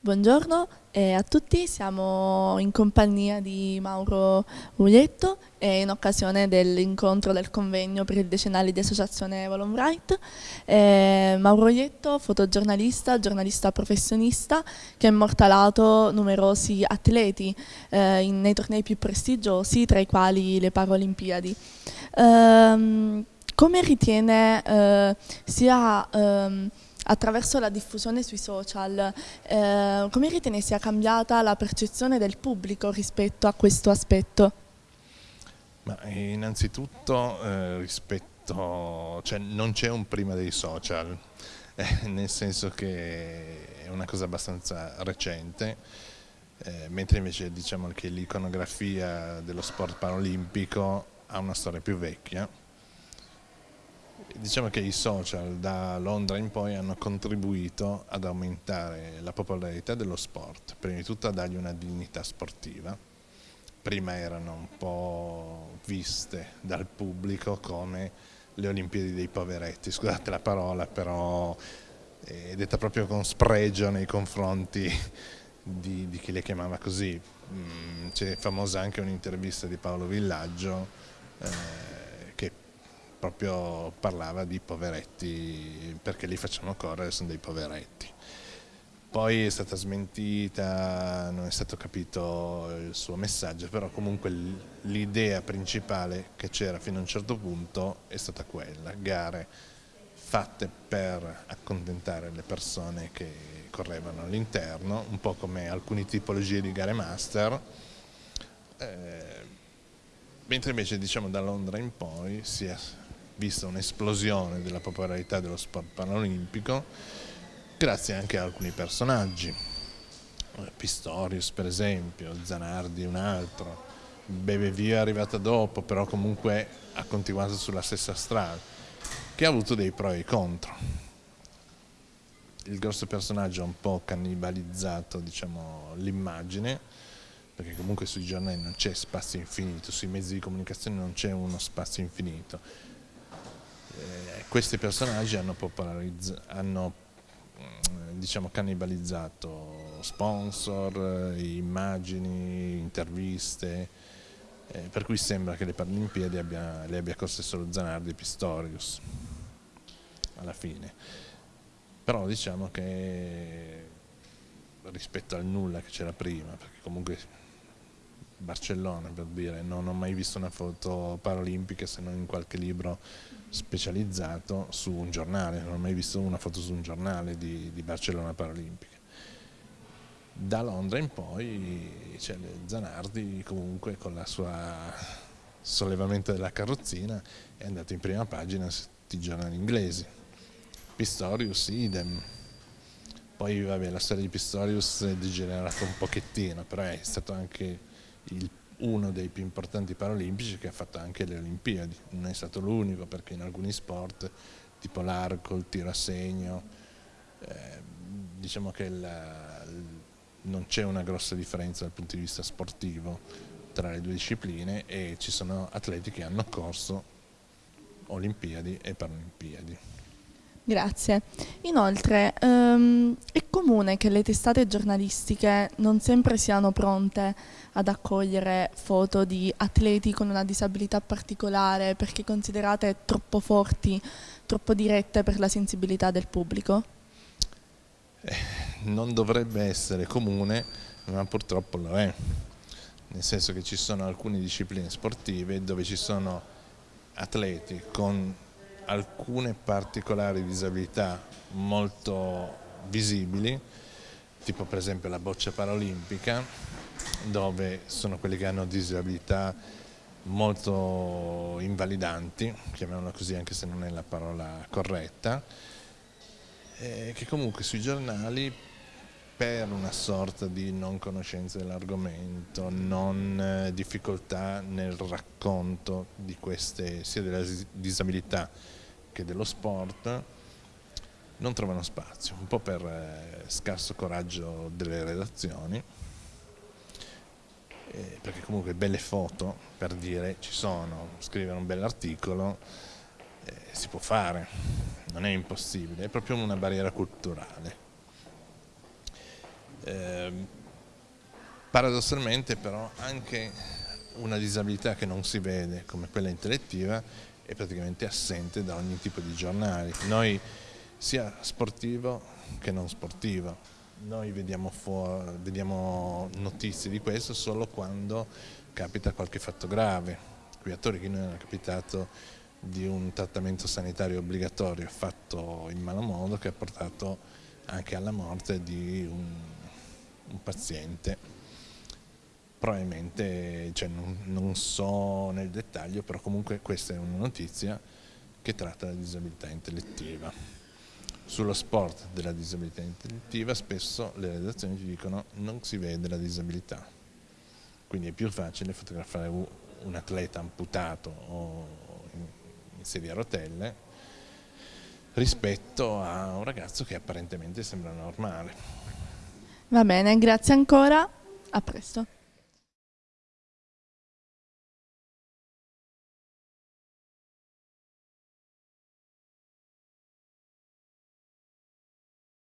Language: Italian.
Buongiorno a tutti, siamo in compagnia di Mauro Uglietto in occasione dell'incontro del convegno per il decennale di associazione Volon Right. Eh, Mauro Uglietto, fotogiornalista, giornalista professionista che ha immortalato numerosi atleti eh, nei tornei più prestigiosi, tra i quali le Paralimpiadi. Ehm, come ritiene eh, sia ehm, attraverso la diffusione sui social, eh, come ritiene sia cambiata la percezione del pubblico rispetto a questo aspetto? Ma innanzitutto eh, rispetto, cioè non c'è un prima dei social, eh, nel senso che è una cosa abbastanza recente, eh, mentre invece diciamo che l'iconografia dello sport paralimpico ha una storia più vecchia Diciamo che i social da Londra in poi hanno contribuito ad aumentare la popolarità dello sport, prima di tutto a dargli una dignità sportiva. Prima erano un po' viste dal pubblico come le Olimpiadi dei poveretti, scusate la parola, però è detta proprio con spregio nei confronti di, di chi le chiamava così. Mm, c'è famosa anche un'intervista di Paolo Villaggio eh, proprio parlava di poveretti, perché li facciamo correre, sono dei poveretti. Poi è stata smentita, non è stato capito il suo messaggio, però comunque l'idea principale che c'era fino a un certo punto è stata quella, gare fatte per accontentare le persone che correvano all'interno, un po' come alcune tipologie di gare master, eh, mentre invece diciamo da Londra in poi si è vista un'esplosione della popolarità dello sport paralimpico grazie anche a alcuni personaggi, Pistorius per esempio, Zanardi un altro, Bevevia è arrivata dopo però comunque ha continuato sulla stessa strada, che ha avuto dei pro e contro. Il grosso personaggio ha un po' cannibalizzato diciamo, l'immagine, perché comunque sui giornali non c'è spazio infinito, sui mezzi di comunicazione non c'è uno spazio infinito eh, questi personaggi hanno, hanno mm, diciamo, cannibalizzato sponsor, immagini, interviste, eh, per cui sembra che le Paralimpiadi abbia, le abbia corse solo Zanardi e Pistorius alla fine. Però diciamo che rispetto al nulla che c'era prima, perché comunque Barcellona per dire, non ho mai visto una foto paralimpica se non in qualche libro specializzato su un giornale, non ho mai visto una foto su un giornale di, di Barcellona Paralimpica. Da Londra in poi c'è Zanardi comunque con la sua sollevamento della carrozzina è andato in prima pagina su i giornali inglesi. Pistorius idem. Poi vabbè, la storia di Pistorius è degenerata un pochettino, però è stato anche il uno dei più importanti paralimpici che ha fatto anche le Olimpiadi, non è stato l'unico perché in alcuni sport tipo l'arco, il tiro a segno, eh, diciamo che la, non c'è una grossa differenza dal punto di vista sportivo tra le due discipline e ci sono atleti che hanno corso Olimpiadi e Paralimpiadi. Grazie. Inoltre ehm, è comune che le testate giornalistiche non sempre siano pronte ad accogliere foto di atleti con una disabilità particolare perché considerate troppo forti, troppo dirette per la sensibilità del pubblico? Eh, non dovrebbe essere comune, ma purtroppo lo è. Nel senso che ci sono alcune discipline sportive dove ci sono atleti con alcune particolari disabilità molto visibili, tipo per esempio la boccia paralimpica, dove sono quelli che hanno disabilità molto invalidanti, chiamiamola così anche se non è la parola corretta, che comunque sui giornali per una sorta di non conoscenza dell'argomento, non eh, difficoltà nel racconto di queste, sia della disabilità che dello sport, non trovano spazio, un po' per eh, scarso coraggio delle redazioni, eh, perché comunque belle foto, per dire, ci sono, scrivere un bell'articolo eh, si può fare, non è impossibile, è proprio una barriera culturale Eh, paradossalmente però anche una disabilità che non si vede come quella intellettiva è praticamente assente da ogni tipo di giornali. Noi sia sportivo che non sportivo, noi vediamo, vediamo notizie di questo solo quando capita qualche fatto grave. Qui a Torino è capitato di un trattamento sanitario obbligatorio fatto in malo modo che ha portato anche alla morte di un, un paziente probabilmente cioè, non, non, so nel dettaglio, però comunque questa è una notizia che tratta la disabilità intellettiva. Sullo sport della disabilità intellettiva spesso le redazioni ci dicono non si vede la disabilità, quindi è più facile fotografare un atleta amputato o in, sedia a rotelle rispetto a un ragazzo che apparentemente sembra normale. Va bene, grazie ancora, a presto.